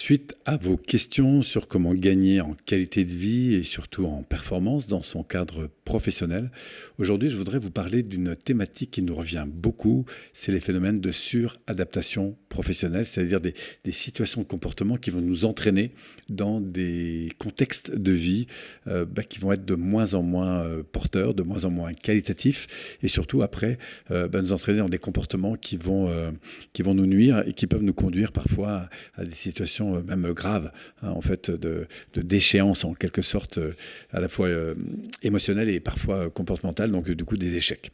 Suite à vos questions sur comment gagner en qualité de vie et surtout en performance dans son cadre professionnel, aujourd'hui je voudrais vous parler d'une thématique qui nous revient beaucoup, c'est les phénomènes de suradaptation professionnelle, c'est-à-dire des, situations de comportement qui vont nous entraîner dans des contextes de vie euh, bah, qui vont être de moins en moins euh, porteurs, de moins en moins qualitatifs et surtout après euh, bah, nous entraîner dans des comportements qui vont, qui vont nous nuire et qui peuvent nous conduire parfois à des situations euh, même grave, hein, en fait, de, déchéance en quelque sorte, euh, à la fois euh, émotionnelle et parfois comportementale, donc du coup des échecs.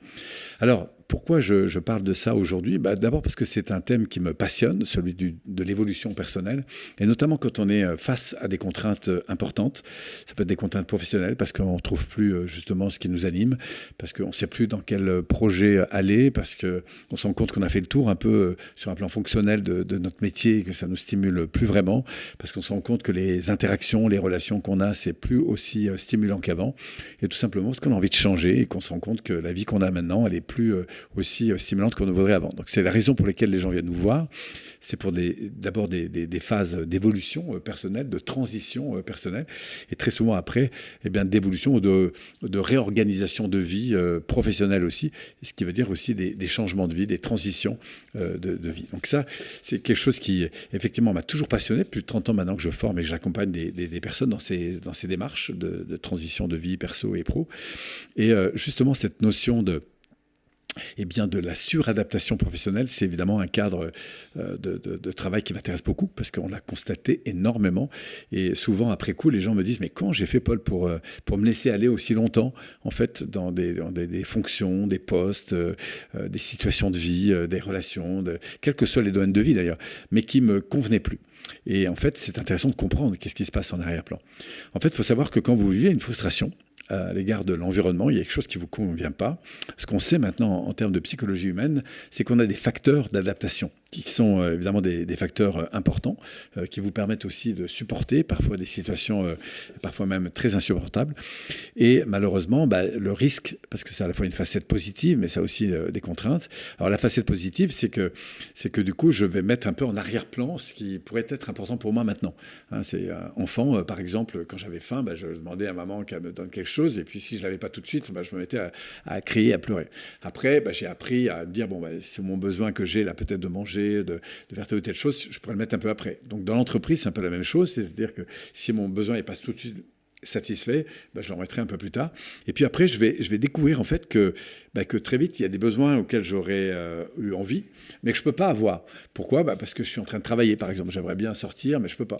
Alors, pourquoi je, parle de ça aujourd'hui? Bah, D'abord parce que c'est un thème qui me passionne, celui de l'évolution personnelle, et notamment quand on est euh, face à des contraintes euh, importantes. Ça peut être des contraintes professionnelles parce qu'on ne trouve plus euh, justement ce qui nous anime, parce qu'on ne sait plus dans quel projet aller, parce qu'on se rend compte qu'on a fait le tour un peu sur un plan fonctionnel de, notre métier, que ça nous stimule plus vraiment, parce qu'on se rend compte que les interactions, les relations qu'on a, c'est plus aussi stimulant qu'avant, et tout simplement parce qu'on a envie de changer et qu'on se rend compte que la vie qu'on a maintenant, elle est plus aussi euh, stimulante qu'on ne voudrait avant. Donc c'est la raison pour laquelle les gens viennent nous voir. C'est pour d'abord des, phases d'évolution euh, personnelle, de transition euh, personnelle, et très souvent après, eh bien d'évolution ou de, réorganisation de vie professionnelle aussi, ce qui veut dire aussi des, changements de vie, des transitions de, vie. Donc ça, c'est quelque chose qui effectivement m'a toujours passionné. Plus de 30 ans maintenant que je forme et que j'accompagne des, personnes dans ces démarches de, transition de vie perso et pro. Et justement cette notion de eh bien, de la suradaptation professionnelle, c'est évidemment un cadre euh, de, travail qui m'intéresse beaucoup parce qu'on l'a constaté énormément. Et souvent, après coup, les gens me disent Mais quand j'ai fait, Paul, pour, euh, pour me laisser aller aussi longtemps, en fait, dans des, fonctions, des postes, euh, des situations de vie, des relations, de, quels que soient les domaines de vie d'ailleurs, mais qui me convenaient plus. Et en fait, c'est intéressant de comprendre qu'est-ce qui se passe en arrière-plan. En fait, il faut savoir que quand vous vivez une frustration, à l'égard de l'environnement, il y a quelque chose qui ne vous convient pas. Ce qu'on sait maintenant en termes de psychologie humaine, c'est qu'on a des facteurs d'adaptation qui sont euh, évidemment des, facteurs euh, importants, euh, qui vous permettent aussi de supporter parfois des situations, parfois même très insupportables. Et malheureusement, bah, le risque, parce que c'est à la fois une facette positive, mais ça aussi des contraintes. Alors la facette positive, c'est que, c'est que du coup, je vais mettre un peu en arrière-plan ce qui pourrait être important pour moi maintenant. Hein, c'est enfant, par exemple, quand j'avais faim, bah, je demandais à maman qu'elle me donne quelque chose, et puis si je l'avais pas tout de suite, bah, je me mettais à, crier, à pleurer. Après, j'ai appris à me dire bon, c'est mon besoin que j'ai là peut-être de manger de, faire telle ou telle chose, je pourrais le mettre un peu après. Donc dans l'entreprise, c'est un peu la même chose, c'est-à-dire que si mon besoin n'est pas tout de suite satisfait, ben, je le remettrai un peu plus tard. Et puis après, je vais, je vais découvrir en fait que, ben, que très vite, il y a des besoins auxquels j'aurais euh, eu envie, mais que je ne peux pas avoir. Pourquoi? Ben, Parce que je suis en train de travailler, par exemple. J'aimerais bien sortir, mais je ne peux pas.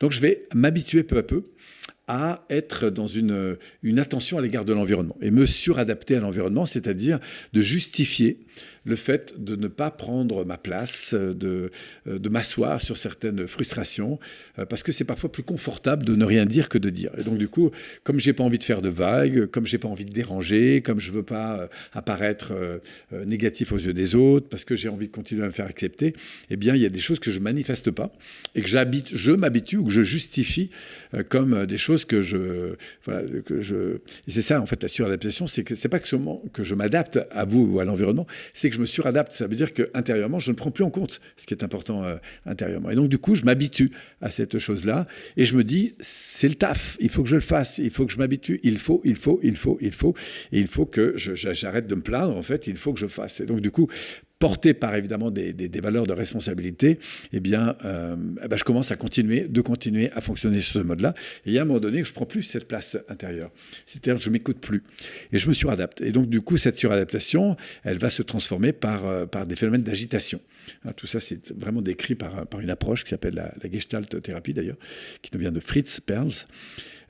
Donc je vais m'habituer peu à peu à être dans une, une attention à l'égard de l'environnement et me suradapter à l'environnement, c'est-à-dire de justifier le fait de ne pas prendre ma place, de, de m'asseoir sur certaines frustrations, euh, parce que c'est parfois plus confortable de ne rien dire que de dire. Et donc du coup, comme j'ai pas envie de faire de vagues, comme j'ai pas envie de déranger, comme je veux pas euh, apparaître euh, négatif aux yeux des autres, parce que j'ai envie de continuer à me faire accepter, eh bien il y a des choses que je manifeste pas et que j'habite, je m'habitue ou que je justifie comme des choses que je, voilà, que je. C'est ça en fait la suradaptation, c'est que c'est pas que seulement que je m'adapte à vous ou à l'environnement, c'est que je me suradapte. Ça veut dire que intérieurement, je ne prends plus en compte ce qui est important euh, intérieurement. Et donc du coup, je m'habitue à cette chose-là et je me dis, c'est le taf. Il faut que je le fasse. Il faut que je m'habitue. Il faut, il faut, il faut, il faut. Et il faut que j'arrête de me plaindre. En fait, il faut que je fasse. Et donc du coup, porté par évidemment des, valeurs de responsabilité, eh bien, euh, eh ben, je commence à continuer, de continuer à fonctionner sur ce mode-là. Et il y a un moment donné, je prends plus cette place intérieure. C'est-à-dire, je m'écoute plus. Et je me suradapte. Et donc, du coup, cette suradaptation, elle va se transformer par, euh, par des phénomènes d'agitation. Hein, tout ça, c'est vraiment décrit par, par une approche qui s'appelle la, Gestalt thérapie, d'ailleurs, qui nous vient de Fritz Perls.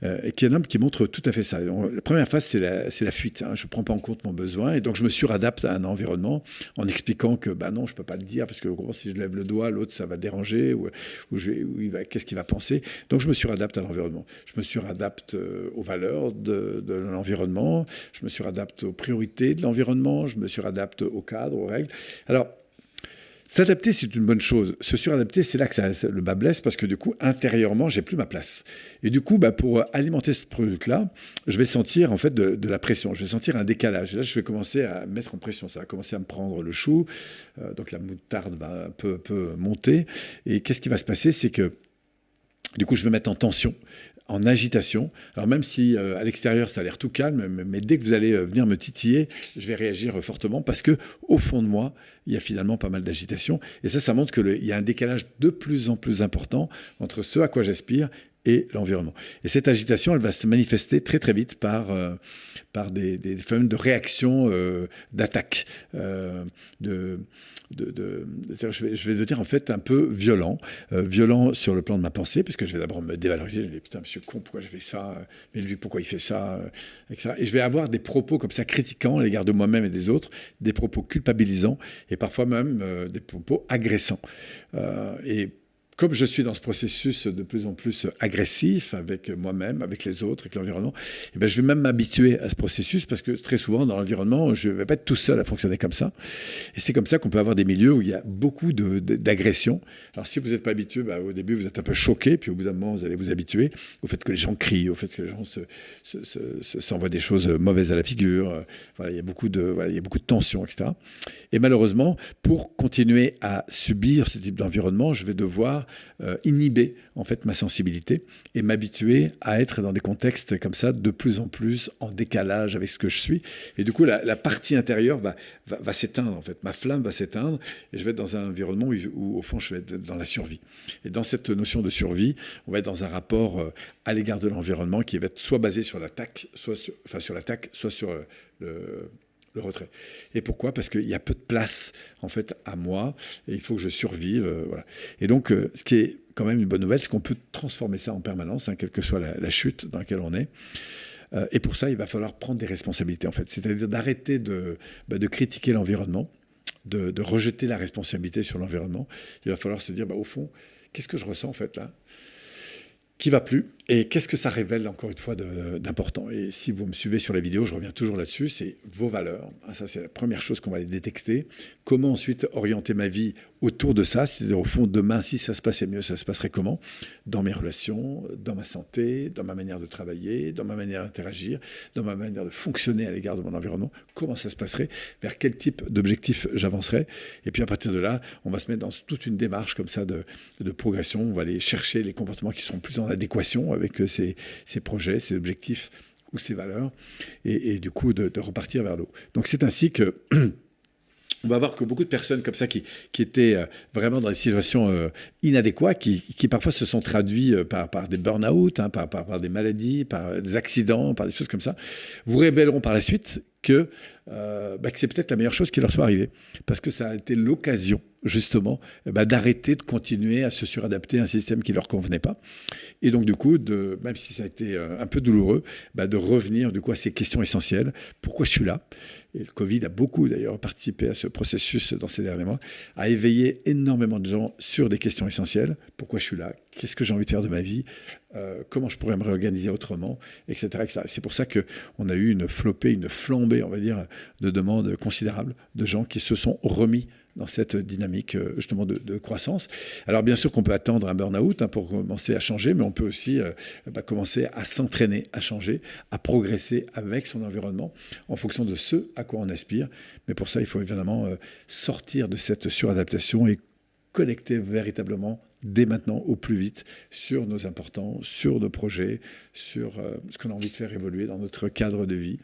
Euh, et qui est un homme qui montre tout à fait ça. la première phase, c'est la, la, fuite. Hein. Je ne prends pas en compte mon besoin et donc je me suradapte à un environnement en expliquant que bah non, je ne peux pas le dire parce que si je lève le doigt, l'autre, ça va déranger ou, ou, qu'est-ce qu'il va penser. Donc je me suradapte à l'environnement. Je me suradapte euh, aux valeurs de, de l'environnement, je me suradapte aux priorités de l'environnement, je me suradapte au cadre, aux règles. Alors, S'adapter, c'est une bonne chose. Se suradapter, c'est là que ça, le bas blesse parce que du coup, intérieurement, j'ai plus ma place. Et du coup, bah, pour alimenter ce produit-là, je vais sentir en fait de, la pression. Je vais sentir un décalage. Et là, je vais commencer à mettre en pression. Ça va commencer à me prendre le chou. Euh, donc la moutarde va un peu, peu monter. Et qu'est-ce qui va se passer? C'est que Du coup, je vais mettre en tension en agitation. Alors même si à l'extérieur ça a l'air tout calme, mais, dès que vous allez venir me titiller, je vais réagir fortement parce que au fond de moi, il y a finalement pas mal d'agitation. Et ça, ça montre qu'il y a un décalage de plus en plus important entre ce à quoi j'aspire et l'environnement. Et cette agitation, elle va se manifester très très vite par, euh, par des, des, phénomènes de réaction, euh, d'attaque, euh, de, je, vais, je vais dire en fait un peu violent, violent sur le plan de ma pensée, puisque je vais d'abord me dévaloriser, je vais dire putain monsieur con, pourquoi j'ai fait ça, mais lui pourquoi il fait ça, etc. Et je vais avoir des propos comme ça critiquants à l'égard de moi-même et des autres, des propos culpabilisants et parfois même des propos agressants. et comme je suis dans ce processus de plus en plus agressif avec moi-même, avec les autres, avec l'environnement, eh ben, je vais même m'habituer à ce processus parce que très souvent dans l'environnement, je ne vais pas être tout seul à fonctionner comme ça. Et c'est comme ça qu'on peut avoir des milieux où il y a beaucoup d'agressions. Alors si vous n'êtes pas habitué, bah, au début vous êtes un peu choqué, puis au bout d'un moment vous allez vous habituer au fait que les gens crient, au fait que les gens s'envoient se, des choses mauvaises à la figure. Il y a beaucoup de, il y a beaucoup de tensions, etc. Et malheureusement, pour continuer à subir ce type d'environnement, je vais devoir euh, inhiber en fait ma sensibilité et m'habituer à être dans des contextes comme ça de plus en plus en décalage avec ce que je suis. Et du coup, la, partie intérieure va, va, s'éteindre en fait. Ma flamme va s'éteindre et je vais être dans un environnement où, au fond je vais être dans la survie. Et dans cette notion de survie, on va être dans un rapport euh, à l'égard de l'environnement qui va être soit basé sur l'attaque, soit sur, enfin sur l'attaque, soit sur euh, le retrait. Et pourquoi? Parce qu'il y a peu de place en fait à moi et il faut que je survive. Euh. Et donc, euh, ce qui est quand même une bonne nouvelle, c'est qu'on peut transformer ça en permanence, hein, quelle que soit la, chute dans laquelle on est. Euh, et pour ça, il va falloir prendre des responsabilités en fait, c'est-à-dire d'arrêter de, bah, critiquer l'environnement, de, de, rejeter la responsabilité sur l'environnement. Il va falloir se dire, bah, au fond, qu'est-ce que je ressens en fait là? Qui va plus? Et qu'est-ce que ça révèle encore une fois d'important? Et si vous me suivez sur la vidéo, je reviens toujours là-dessus, c'est vos valeurs. Ah, ça, c'est la première chose qu'on va aller détecter. Comment ensuite orienter ma vie autour de ça? C'est-à-dire, au fond, demain, si ça se passait mieux, ça se passerait comment? Dans mes relations, dans ma santé, dans ma manière de travailler, dans ma manière d'interagir, dans ma manière de fonctionner à l'égard de mon environnement. Comment ça se passerait? Vers quel type d'objectif j'avancerais? Et puis, à partir de là, on va se mettre dans toute une démarche comme ça de, de progression. On va aller chercher les comportements qui sont plus en adéquation avec ces, projets, ces objectifs ou ces valeurs, et, du coup de, repartir vers l'eau. Donc c'est ainsi que on va voir que beaucoup de personnes comme ça qui, étaient euh, vraiment dans des situations euh, inadéquates, qui, parfois se sont traduits euh, par, des burn-out, hein, par, des maladies, par des accidents, par des choses comme ça, vous révéleront par la suite que, bah, que c'est peut-être la meilleure chose qui leur soit arrivée, parce que ça a été l'occasion justement, eh ben, d'arrêter de continuer à se suradapter à un système qui ne leur convenait pas. Et donc, du coup, même si ça a été euh, un peu douloureux, bah, de revenir du coup, à ces questions essentielles. Pourquoi je suis là? Et le Covid a beaucoup d'ailleurs participé à ce processus dans ces derniers mois, a éveillé énormément de gens sur des questions essentielles. Pourquoi je suis là? Qu'est-ce que j'ai envie de faire de ma vie? Euh, Comment je pourrais me réorganiser autrement? Etc. etc. C'est pour ça qu'on a eu une flopée, une flambée, on va dire, de demandes considérables de gens qui se sont remis dans cette dynamique euh, justement de, croissance. Alors bien sûr qu'on peut attendre un burn-out hein, pour commencer à changer, mais on peut aussi euh, bah, commencer à s'entraîner, à changer, à progresser avec son environnement en fonction de ce à quoi on aspire. Mais pour ça, il faut évidemment euh, sortir de cette suradaptation et connecter véritablement dès maintenant au plus vite sur nos importants, sur nos projets, sur ce qu'on a envie de faire évoluer dans notre cadre de vie,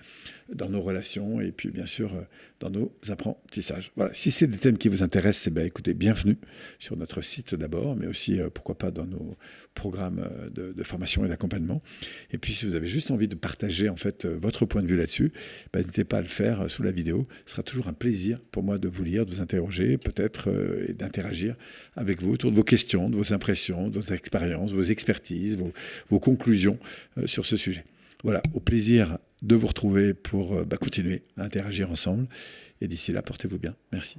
dans nos relations et puis bien sûr dans nos apprentissages. Voilà, si c'est des thèmes qui vous intéressent, eh bien, écoutez, bienvenue sur notre site d'abord, mais aussi, euh, pourquoi pas, dans nos programmes euh, de, formation et d'accompagnement. Et puis, si vous avez juste envie de partager, en fait, euh, votre point de vue là-dessus, bah, n'hésitez pas à le faire sous la vidéo. Ce sera toujours un plaisir pour moi de vous lire, de vous interroger, peut-être, et d'interagir avec vous autour de vos questions, de vos impressions, vos expériences, vos expertises, vos, conclusions sur ce sujet. Voilà, au plaisir de vous retrouver pour bah, continuer à interagir ensemble. Et d'ici là, portez-vous bien. Merci.